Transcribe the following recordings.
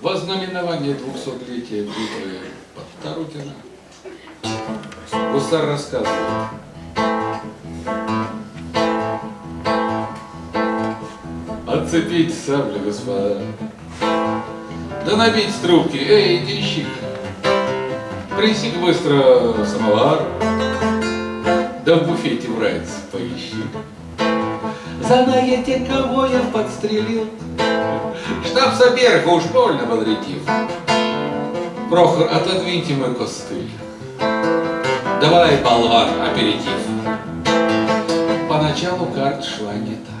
Вознаменование 200-летия битвы под Тарутино. Гусар рассказывает. Отцепить сабли, господа. Да набить трубки. Эй, денщик, принеси быстро самовар. Да в буфете врать поищи. Знаете, кого я подстрелил? Штаб Соберга уж больно бодритив. Прохор, отодвиньте мой костыль. Давай, болван, аперитив. Поначалу карт шла не та.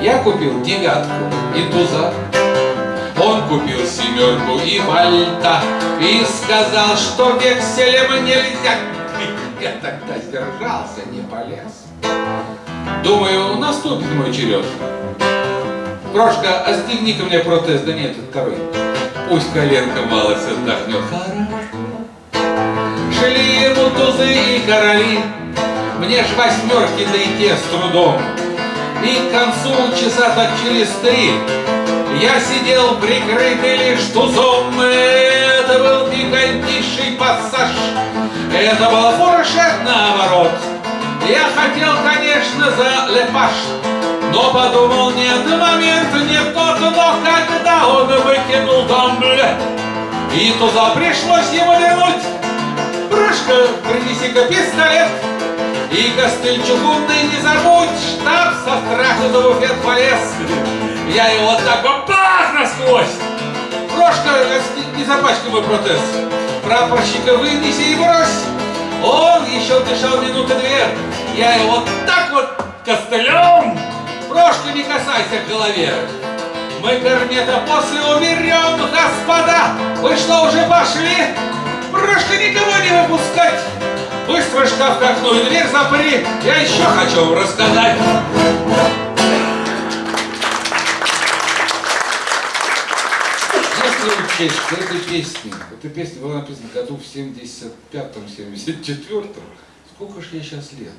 Я купил девятку и туза. Он купил семерку и вальта И сказал, что векселем нельзя. Я тогда сдержался, не полез. Думаю, наступит мой черед. Прошка, остегни-ка мне протез, да нет, второй. Пусть коленка малость отдохнет. Шли ему тузы и короли, Мне ж восьмерки, да и те с трудом. И к концу часа так через три Я сидел прикрытый лишь тузом. Это был пикантнейший пассаж, Это был фуршет наоборот. Я хотел, конечно, за лепаш, но подумал, нет, момент не тот, но когда он выкинул дамбле, и туза пришлось ему вернуть. Брашка, принеси-ка пистолет, и костыль чугунный не забудь, штаб со страху за буфет полез. Я его так бах насквозь. Прошка, не запачкай мой протез. Прапорщика вынеси и брось. Он еще дышал минуты две. Я его не касайся голове. Мы корнета после уберем, господа. Вы что, уже пошли? Прошка, никого не выпускать. Быстро шкаф к окну и дверь запри. Я еще хочу вам рассказать. Если учесть, что эта песня, эта песня была написана году в 75-м, 74-м, сколько же я сейчас лет?